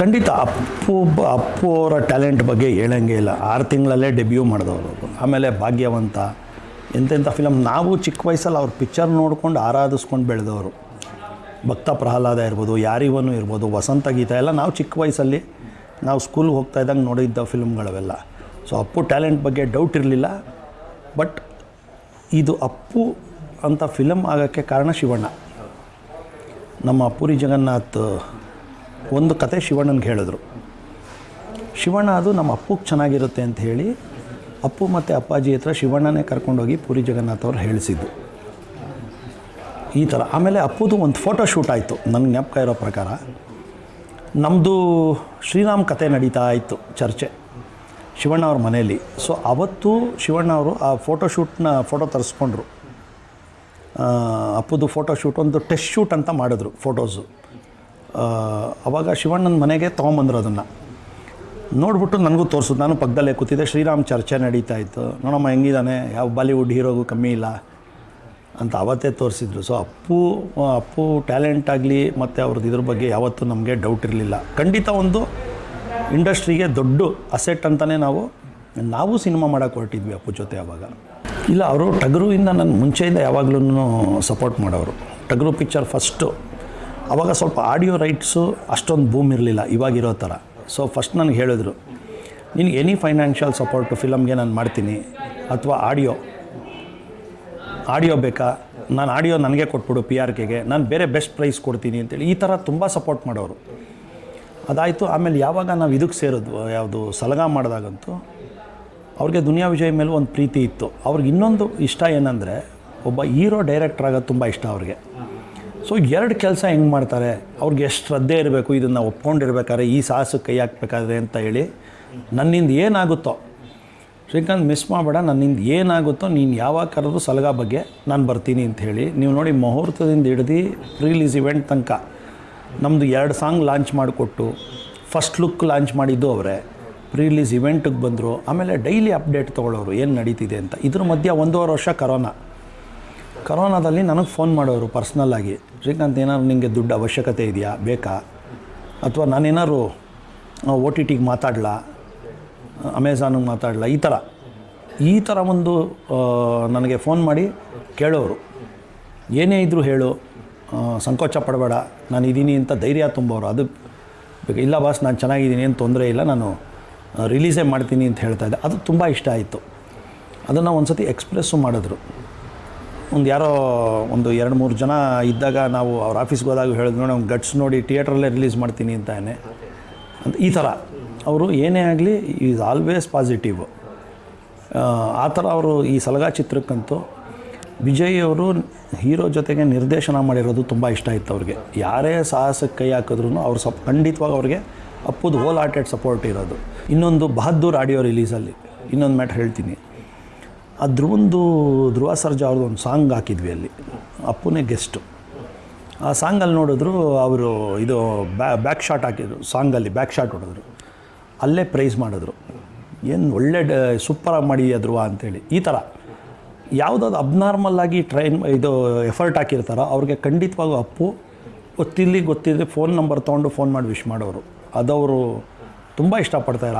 ಖಂಡಿತ ಅಪ್ಪು ಅಪ್ಪು ಅವರ ಟ್ಯಾಲೆಂಟ್ ಬಗ್ಗೆ ಹೇಳಂಗೆ ಇಲ್ಲ. ಆರು ತಿಂಗಳಲ್ಲೇ ಡೆಬ್ಯೂ ಮಾಡಿದವರು. ಆಮೇಲೆ ಭಾಗ್ಯವಂತ, ಎಂತೆಂಥ ಫಿಲಮ್ ನಾವು ಚಿಕ್ಕ ವಯಸ್ಸಲ್ಲಿ ಅವ್ರ ಪಿಕ್ಚರ್ ನೋಡ್ಕೊಂಡು ಆರಾಧಿಸ್ಕೊಂಡು ಬೆಳೆದವರು. ಭಕ್ತ ಪ್ರಹ್ಲಾದ ಇರ್ಬೋದು, ಯಾರಿವನು ಇರ್ಬೋದು, ವಸಂತ ಗೀತ ಎಲ್ಲ ನಾವು ಚಿಕ್ಕ ವಯಸ್ಸಲ್ಲಿ ನಾವು ಸ್ಕೂಲ್ಗೆ ಹೋಗ್ತಾ ಇದ್ದಂಗೆ ನೋಡಿದ್ದ ಫಿಲ್ಮ್ಗಳವೆಲ್ಲ ಸೊ ಅಪ್ಪು ಟ್ಯಾಲೆಂಟ್ ಬಗ್ಗೆ ಡೌಟ್ ಇರಲಿಲ್ಲ. ಬಟ್ ಇದು ಅಪ್ಪು ಅಂತ ಫಿಲಮ್ ಆಗೋಕ್ಕೆ ಕಾರಣ ಶಿವಣ್ಣ. ನಮ್ಮ ಪುರಿ ಜಗನ್ನಾಥ್ ಒಂದು ಕತೆ ಶಿವಣ್ಣನಿಗೆ ಹೇಳಿದ್ರು. ಶಿವಣ್ಣ, ಅದು ನಮ್ಮ ಅಪ್ಪಗೆ ಚೆನ್ನಾಗಿರುತ್ತೆ ಅಂತ ಹೇಳಿ ಅಪ್ಪು ಮತ್ತು ಅಪ್ಪಾಜಿ ಹತ್ರ ಶಿವಣ್ಣನೇ ಕರ್ಕೊಂಡೋಗಿ ಪುರಿ ಜಗನ್ನಾಥ್ ಅವ್ರು ಹೇಳಿಸಿದ್ದು. ಈ ಥರ. ಆಮೇಲೆ ಅಪ್ಪುದು ಒಂದು ಫೋಟೋ ಶೂಟ್ ಆಯಿತು ನನಗೆ ಜ್ಞಾಪಕ ಇರೋ ಪ್ರಕಾರ. ನಮ್ಮದು ಶ್ರೀರಾಮ್ ಕತೆ ನಡೀತಾ ಇತ್ತು ಚರ್ಚೆ ಶಿವಣ್ಣ ಅವ್ರ ಮನೆಯಲ್ಲಿ. ಸೊ ಅವತ್ತು ಶಿವಣ್ಣ ಅವರು ಆ ಫೋಟೋ ಶೂಟ್ನ ಫೋಟೋ ತರಿಸ್ಕೊಂಡ್ರು. ಅಪ್ಪುದು ಫೋಟೋ ಶೂಟ್ ಒಂದು ಟೆಸ್ಟ್ ಶೂಟ್ ಅಂತ ಮಾಡಿದ್ರು ಫೋಟೋಸು ಅವಾಗ ಶಿವಣ್ಣನ ಮನೆಗೆ ತೊಗೊಂಬಂದ್ರು ಅದನ್ನು. ನೋಡ್ಬಿಟ್ಟು ನನಗೂ ತೋರ್ಸು, ನಾನು ಪಕ್ಕದಲ್ಲೇ ಕೂತಿದ್ದೆ, ಶ್ರೀರಾಮ್ ಚರ್ಚೆ ನಡೀತಾ ಇತ್ತು. ನೋಡಮ್ಮ ಹೆಂಗಿದ್ದಾನೆ ಯಾವ ಬಾಲಿವುಡ್ ಹೀರೋಗೂ ಕಮ್ಮಿ ಇಲ್ಲ ಅಂತ ಅವತ್ತೇ ತೋರಿಸಿದ್ರು. ಸೊ ಅಪ್ಪು ಅಪ್ಪು ಟ್ಯಾಲೆಂಟ್ ಆಗಲಿ, ಮತ್ತು ಅವ್ರದ್ದು ಇದ್ರ ಬಗ್ಗೆ ಯಾವತ್ತೂ ನಮಗೆ ಡೌಟ್ ಇರಲಿಲ್ಲ. ಖಂಡಿತ ಒಂದು ಇಂಡಸ್ಟ್ರಿಗೆ ದೊಡ್ಡ ಅಸೆಟ್ ಅಂತಲೇ ನಾವು ನಾವು ಸಿನಿಮಾ ಮಾಡೋಕ್ಕೆ ಹೊರಟಿದ್ವಿ ಅಪ್ಪು ಜೊತೆ ಆವಾಗ ಇಲ್ಲ, ಅವರು ಟಗರುವಿಂದ ನನ್ನ ಮುಂಚೆಯಿಂದ ಯಾವಾಗಲೂ ಸಪೋರ್ಟ್ ಮಾಡೋರು. ಟಗರು ಪಿಕ್ಚರ್ ಫಸ್ಟು ಅವಾಗ ಸ್ವಲ್ಪ ಆಡಿಯೋ ರೈಟ್ಸು ಅಷ್ಟೊಂದು ಬೂಮ್ ಇರಲಿಲ್ಲ, ಇವಾಗಿರೋ ಥರ. ಸೊ ಫಸ್ಟ್ ನನಗೆ ಹೇಳಿದ್ರು, ನಿನಗೆ ಎನಿ ಫೈನಾನ್ಷಿಯಲ್ ಸಪೋರ್ಟು ಫಿಲಮ್ಗೆ ನಾನು ಮಾಡ್ತೀನಿ, ಅಥವಾ ಆಡಿಯೋ ಆಡಿಯೋ ಬೇಕಾ? ನಾನು ಆಡಿಯೋ ನನಗೆ ಕೊಟ್ಬಿಡು ಪಿ ಆರ್ ಕೆಗೆ ನಾನು ಬೇರೆ ಬೆಸ್ಟ್ ಪ್ರೈಸ್ ಕೊಡ್ತೀನಿ ಅಂತೇಳಿ. ಈ ಥರ ತುಂಬ ಸಪೋರ್ಟ್ ಮಾಡೋರು. ಅದಾಯಿತು, ಆಮೇಲೆ ಯಾವಾಗ ನಾವು ಇದಕ್ಕೆ ಸೇರಿದ್ವು, ಯಾವುದು ಸಲಗ ಮಾಡಿದಾಗಂತೂ, ಅವ್ರಿಗೆ ದುನಿಯಾ ವಿಜಯ್ ಮೇಲೆ ಒಂದು ಪ್ರೀತಿ ಇತ್ತು. ಅವ್ರಿಗೆ ಇನ್ನೊಂದು ಇಷ್ಟ ಏನಂದರೆ, ಒಬ್ಬ ಹೀರೋ ಡೈರೆಕ್ಟ್ರ್ ಆಗೋದು ತುಂಬ ಇಷ್ಟ ಅವ್ರಿಗೆ. ಸೊ ಎರಡು ಕೆಲಸ ಹೆಂಗೆ ಮಾಡ್ತಾರೆ? ಅವ್ರಿಗೆ ಎಷ್ಟು ಶ್ರದ್ಧೆ ಇರಬೇಕು, ಇದನ್ನು ಒಪ್ಕೊಂಡಿರ್ಬೇಕಾದ್ರೆ, ಈ ಸಾಹಸಕ್ಕೆ ಕೈ ಹಾಕ್ಬೇಕಾದ್ರೆ ಅಂತ ಹೇಳಿ ನನ್ನಿಂದ ಏನಾಗುತ್ತೋ. ಶ್ರೀಕಾಂತ್ ಮಿಸ್ ಮಾಡಬೇಡ, ನನ್ನಿಂದ ಏನಾಗುತ್ತೋ, ನೀನು ಯಾವಾಗ ಕರೆದು ಸಲಗ ಬಗ್ಗೆ ನಾನು ಬರ್ತೀನಿ ಅಂತ ಹೇಳಿ. ನೀವು ನೋಡಿ ಮುಹೂರ್ತದಿಂದ ಹಿಡ್ದು ರಿಲೀಸ್ ಇವೆಂಟ್ ತನಕ ನಮ್ಮದು ಎರಡು ಸಾಂಗ್ ಲಾಂಚ್ ಮಾಡಿಕೊಟ್ಟು ಫಸ್ಟ್ ಲುಕ್ ಲಾಂಚ್ ಮಾಡಿದ್ದು ಅವರೇ. ರಿಲೀಸ್ ಇವೆಂಟಿಗೆ ಬಂದರು, ಆಮೇಲೆ ಡೈಲಿ ಅಪ್ಡೇಟ್ ತೊಗೊಳ್ಳೋರು ಏನು ನಡೀತಿದೆ ಅಂತ. ಇದ್ರ ಮಧ್ಯೆ ಒಂದೂವರೆ ವರ್ಷ ಕರೋನಾ ಕರೋನಾದಲ್ಲಿ ನನಗೆ ಫೋನ್ ಮಾಡೋರು ಪರ್ಸ್ನಲ್ಲಾಗಿ ಶ್ರೀಕಾಂತ್, ಏನಾದ್ರು ನಿಮಗೆ ದುಡ್ಡು ಅವಶ್ಯಕತೆ ಇದೆಯಾ? ಬೇಕಾ? ಅಥವಾ ನಾನೇನಾದ್ರು ಓ ಟಿ ಟಿಗೆ ಮಾತಾಡಲಾ? ಅಮೆಝಾನಿಗೆ ಮಾತಾಡಲ? ಈ ಥರ ಈ ಥರ ಒಂದು ನನಗೆ ಫೋನ್ ಮಾಡಿ ಕೇಳೋರು. ಏನೇ ಇದ್ದರೂ ಹೇಳು. ಸಂಕೋಚ ಪಡಬೇಡ. ನಾನು ಇದ್ದೀನಿ ಅಂತ ಧೈರ್ಯ ತುಂಬೋರು. ಅದು. ಇಲ್ಲ ಬಾಸ್ ನಾನು ಚೆನ್ನಾಗಿದ್ದೀನಿ, ಏನು ತೊಂದರೆ ಇಲ್ಲ. ನಾನು ರಿಲೀಸೇ ಮಾಡ್ತೀನಿ ಅಂತ ಹೇಳ್ತಾ ಇದ್ದೆ. ಅದು ತುಂಬ ಇಷ್ಟ ಆಯಿತು. ಅದನ್ನು ಒಂದು ಸತಿ ಎಕ್ಸ್ಪ್ರೆಸ್ಸು ಮಾಡಿದ್ರು. ಒಂದು ಯಾರೋ ಒಂದು ಎರಡು ಮೂರು ಜನ ಇದ್ದಾಗ ನಾವು ಅವ್ರ ಆಫೀಸ್ಗೆ ಹೋದಾಗ ಹೇಳಿದ್ರು ಅವ್ನು ಗಟ್ಸ್ ನೋಡಿ ಥಿಯೇಟ್ರಲ್ಲೇ ರಿಲೀಸ್ ಮಾಡ್ತೀನಿ ಅಂತಾನೆ ಅಂತ ಈ ಥರ. ಅವರು ಏನೇ ಆಗಲಿ ಈಸ್ ಆಲ್ವೇಸ್ ಪಾಸಿಟಿವ್ ಆ ಥರ ಅವರು ಈ ಸಲಗಾ ಚಿತ್ರಕ್ಕಂತೂ ವಿಜಯ್ ಅವರು ಹೀರೋ ಜೊತೆಗೆ ನಿರ್ದೇಶನ ಮಾಡಿರೋದು ತುಂಬ ಇಷ್ಟ ಇತ್ತು ಅವ್ರಿಗೆ. ಯಾರೇ ಸಾಹಸಕ್ಕೆ ಕೈ ಹಾಕಿದ್ರು ಅವ್ರು ಸಪ್, ಖಂಡಿತವಾಗಿ ಅವ್ರಿಗೆ ಅಪ್ಪುದು ಹೋಲ್ ಹಾರ್ಟೆಡ್ ಸಪೋರ್ಟ್ ಇರೋದು. ಇನ್ನೊಂದು ಬಹದ್ದೂರ್ ಆಡಿಯೋ ರಿಲೀಸಲ್ಲಿ ಇನ್ನೊಂದು ಮ್ಯಾಟ್ರ್ ಹೇಳ್ತೀನಿ. ಆ ಧ್ರುವಂದು ಧ್ರುವ ಸರ್ಜಾ ಅವ್ರದ್ದು ಒಂದು ಸಾಂಗ್ ಹಾಕಿದ್ವಿ ಅಲ್ಲಿ. ಅಪ್ಪುನೇ ಗೆಸ್ಟು ಆ ಸಾಂಗಲ್ಲಿ ನೋಡಿದ್ರು ಅವರು ಇದು ಬ್ಯಾ ಬ್ಯಾಕ್ ಶಾಟ್ ಹಾಕಿದ್ರು, ಸಾಂಗಲ್ಲಿ ಬ್ಯಾಕ್ ಶಾಟ್ ಹೊಡೆದ್ರು. ಅಲ್ಲೇ ಪ್ರೈಸ್ ಮಾಡಿದ್ರು. ಏನು ಒಳ್ಳೆ ಡ ಸೂಪರಾಗಿ ಮಾಡಿ ಧ್ರುವ ಅಂತೇಳಿ. ಈ ಥರ ಯಾವುದಾದ್ರು ಅಬ್ನಾರ್ಮಲ್ ಆಗಿ ಟ್ರೈನ್ ಇದು ಎಫರ್ಟ್ ಹಾಕಿರ್ತಾರೋ ಅವ್ರಿಗೆ ಖಂಡಿತವಾಗೂ ಅಪ್ಪು ಗೊತ್ತಿಲ್ಲಿ ಗೊತ್ತಿದ್ರೆ ಫೋನ್ ನಂಬರ್ ತೊಗೊಂಡು ಫೋನ್ ಮಾಡಿ ವಿಶ್ ಮಾಡೋರು. ಅದವರು ತುಂಬ ಇಷ್ಟಪಡ್ತಾರೆ